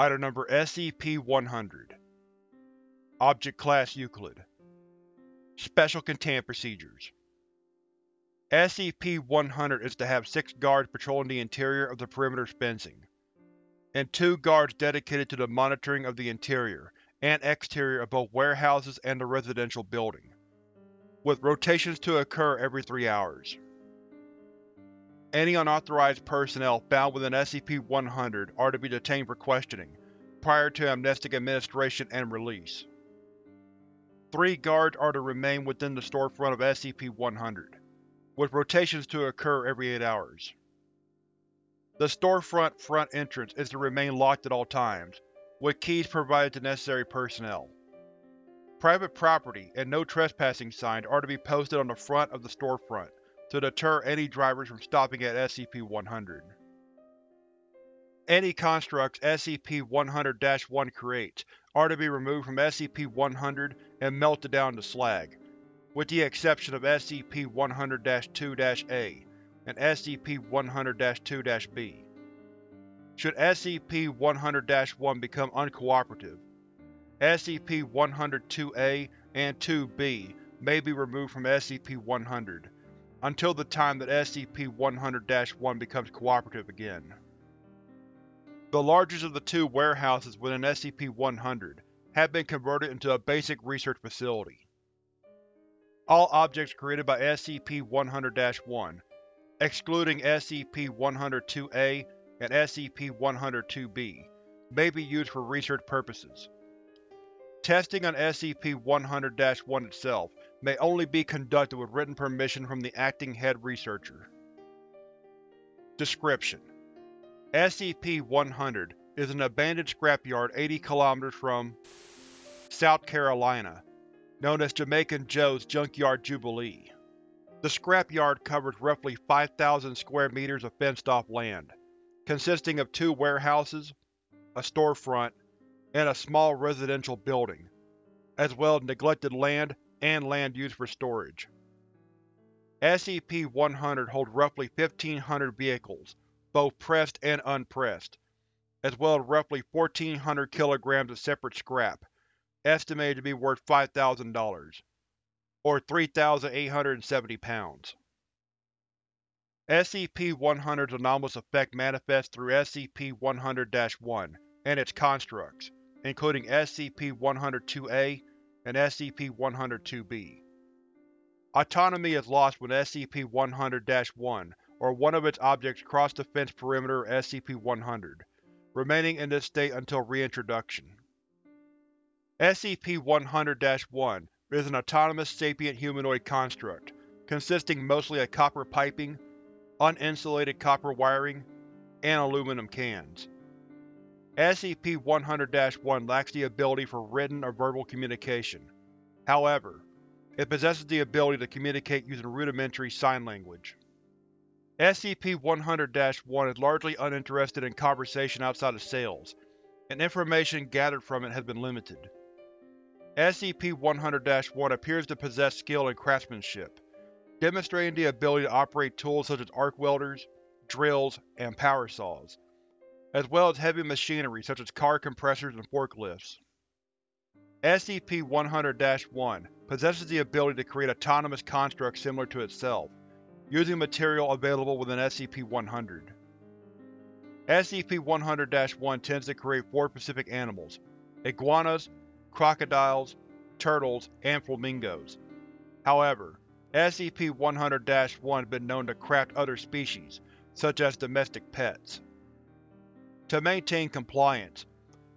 Item Number SCP-100 Object Class Euclid. Special Containment Procedures. SCP-100 is to have six guards patrolling the interior of the perimeter's fencing, and two guards dedicated to the monitoring of the interior and exterior of both warehouses and the residential building, with rotations to occur every three hours. Any unauthorized personnel found within SCP-100 are to be detained for questioning, prior to amnestic administration and release. Three guards are to remain within the storefront of SCP-100, with rotations to occur every eight hours. The storefront front entrance is to remain locked at all times, with keys provided to necessary personnel. Private property and no trespassing signs are to be posted on the front of the storefront to deter any drivers from stopping at SCP-100. Any constructs SCP-100-1 creates are to be removed from SCP-100 and melted down to slag, with the exception of SCP-100-2-A and SCP-100-2-B. Should SCP-100-1 become uncooperative, SCP-100-2A and 2-B may be removed from SCP-100, until the time that SCP-100-1 becomes cooperative again. The largest of the two warehouses within SCP-100 have been converted into a basic research facility. All objects created by SCP-100-1, excluding SCP-102-A and SCP-102-B, may be used for research purposes. Testing on SCP-100-1 itself may only be conducted with written permission from the acting head researcher. Description: SCP-100 is an abandoned scrapyard 80 km from South Carolina, known as Jamaican Joe's Junkyard Jubilee. The scrapyard covers roughly 5,000 square meters of fenced-off land, consisting of two warehouses, a storefront, and a small residential building, as well as neglected land and land used for storage. SCP-100 holds roughly 1,500 vehicles, both pressed and unpressed, as well as roughly 1,400 kilograms of separate scrap, estimated to be worth $5,000, or 3,870 pounds. SCP-100's anomalous effect manifests through SCP-100-1 and its constructs, including SCP-102-A and SCP-102-B. Autonomy is lost when SCP-100-1 or one of its objects cross the fence perimeter of SCP-100, remaining in this state until reintroduction. SCP-100-1 is an autonomous sapient humanoid construct, consisting mostly of copper piping, uninsulated copper wiring, and aluminum cans. SCP-100-1 lacks the ability for written or verbal communication. However, it possesses the ability to communicate using rudimentary sign language. SCP-100-1 is largely uninterested in conversation outside of sales, and information gathered from it has been limited. SCP-100-1 appears to possess skill in craftsmanship, demonstrating the ability to operate tools such as arc welders, drills, and power saws, as well as heavy machinery such as car compressors and forklifts. SCP-100-1 possesses the ability to create autonomous constructs similar to itself, using material available within SCP-100. SCP-100-1 tends to create four specific animals, iguanas, crocodiles, turtles, and flamingos. However, SCP-100-1 has been known to craft other species, such as domestic pets. To maintain compliance,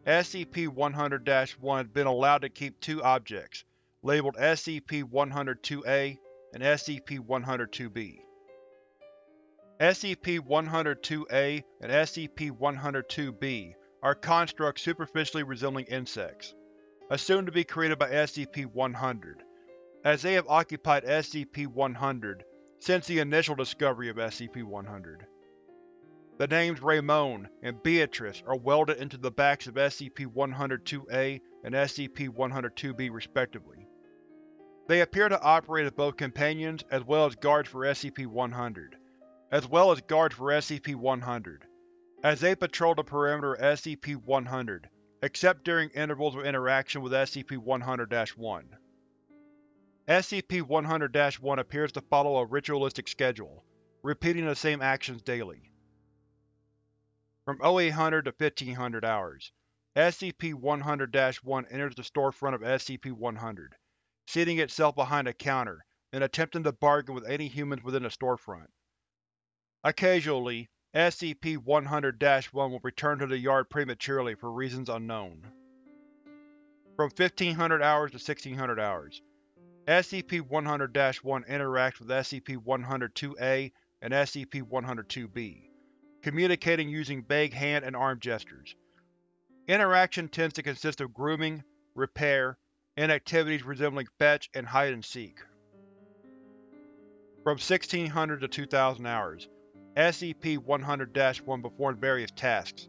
SCP-100-1 has been allowed to keep two objects, labeled SCP-102-A and SCP-102-B. SCP-102-A and SCP-102-B are constructs superficially resembling insects, assumed to be created by SCP-100, as they have occupied SCP-100 since the initial discovery of SCP-100. The names Ramon and Beatrice are welded into the backs of SCP-102-A and SCP-102-B respectively. They appear to operate as both companions as well as guards for SCP-100, as well as guards for SCP-100, as they patrol the perimeter of SCP-100, except during intervals of interaction with SCP-100-1. SCP-100-1 appears to follow a ritualistic schedule, repeating the same actions daily. From 0800 to 1500 hours, SCP-100-1 enters the storefront of SCP-100, seating itself behind a counter and attempting to bargain with any humans within the storefront. Occasionally, SCP-100-1 will return to the yard prematurely for reasons unknown. From 1500 hours to 1600 hours, SCP-100-1 interacts with SCP-100-2A and SCP-100-2B, communicating using vague hand and arm gestures. Interaction tends to consist of grooming, repair, and activities resembling fetch and hide-and-seek. From 1600 to 2000 hours, SCP-100-1 performed various tasks,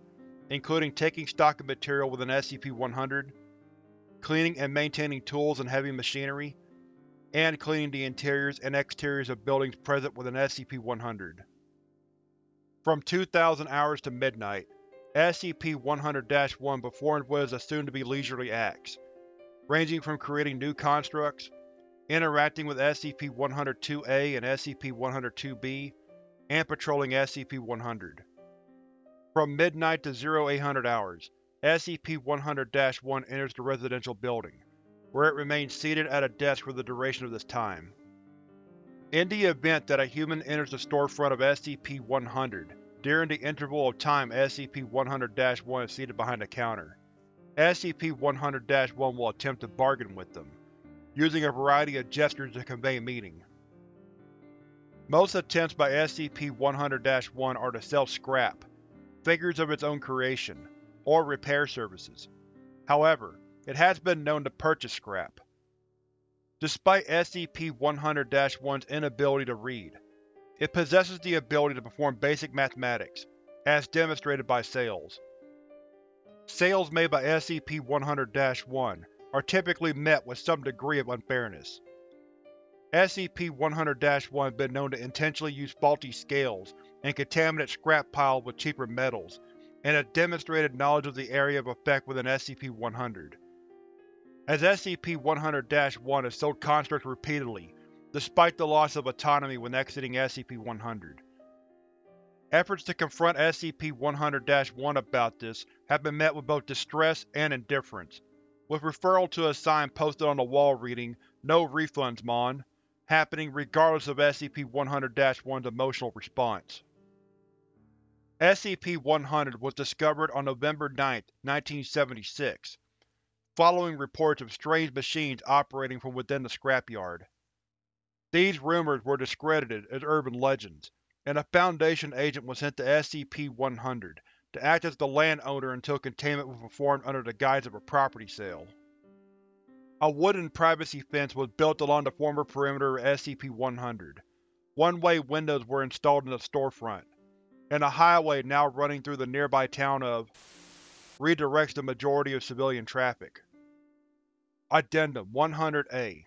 including taking stock of material within SCP-100, cleaning and maintaining tools and heavy machinery, and cleaning the interiors and exteriors of buildings present within SCP-100. From 2000 hours to midnight, SCP-100-1 performed what is assumed to be leisurely acts, ranging from creating new constructs, interacting with SCP-102-A and SCP-102-B, and patrolling SCP-100. From midnight to 0800 hours, SCP-100-1 enters the residential building, where it remains seated at a desk for the duration of this time. In the event that a human enters the storefront of SCP-100 during the interval of time SCP-100-1 is seated behind a counter, SCP-100-1 will attempt to bargain with them, using a variety of gestures to convey meaning. Most attempts by SCP-100-1 are to sell scrap, figures of its own creation, or repair services. However, it has been known to purchase scrap. Despite SCP-100-1's inability to read, it possesses the ability to perform basic mathematics, as demonstrated by sales. Sales made by SCP-100-1 are typically met with some degree of unfairness. SCP-100-1 has been known to intentionally use faulty scales and contaminate scrap piles with cheaper metals, and has demonstrated knowledge of the area of effect within SCP-100. As SCP-100-1 has sold constructs repeatedly, despite the loss of autonomy when exiting SCP-100. Efforts to confront SCP-100-1 about this have been met with both distress and indifference, with referral to a sign posted on the wall reading, No refunds, Mon, happening regardless of SCP-100-1's emotional response. SCP-100 was discovered on November 9, 1976, following reports of strange machines operating from within the scrapyard. These rumors were discredited as urban legends, and a Foundation agent was sent to SCP-100 to act as the landowner until containment was performed under the guise of a property sale. A wooden privacy fence was built along the former perimeter of SCP-100. One-way windows were installed in the storefront, and a highway now running through the nearby town of redirects the majority of civilian traffic. Addendum 100-A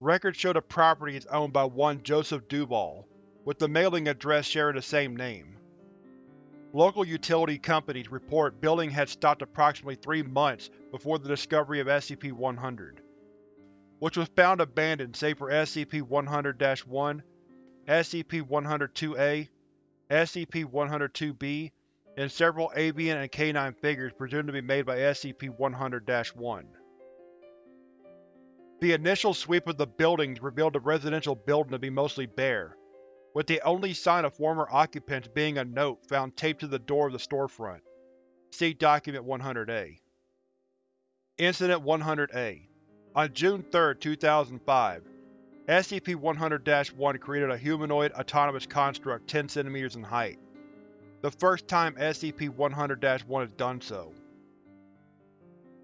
Records show the property is owned by one Joseph Duval, with the mailing address sharing the same name. Local utility companies report building had stopped approximately three months before the discovery of SCP-100, which was found abandoned save for SCP-100-1, SCP-102-A, SCP-102-B, and several avian and canine figures presumed to be made by SCP-100-1. The initial sweep of the buildings revealed the residential building to be mostly bare, with the only sign of former occupants being a note found taped to the door of the storefront. See Document 100-A. Incident 100-A On June 3, 2005, SCP-100-1 created a humanoid autonomous construct 10 cm in height. The first time SCP-100-1 has done so.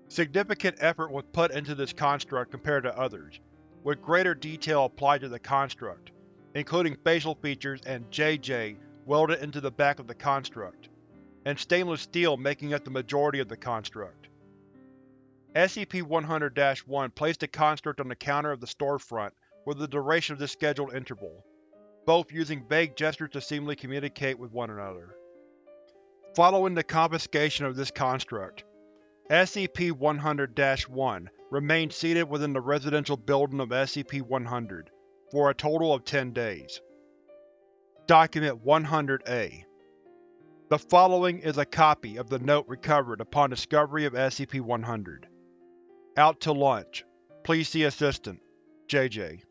Significant effort was put into this construct compared to others, with greater detail applied to the construct, including facial features and JJ welded into the back of the construct, and stainless steel making up the majority of the construct. SCP-100-1 placed the construct on the counter of the storefront for the duration of this scheduled interval, both using vague gestures to seemingly communicate with one another. Following the confiscation of this construct, SCP-100-1 remained seated within the residential building of SCP-100 for a total of 10 days. Document 100-A The following is a copy of the note recovered upon discovery of SCP-100. Out to lunch. Please see Assistant, JJ.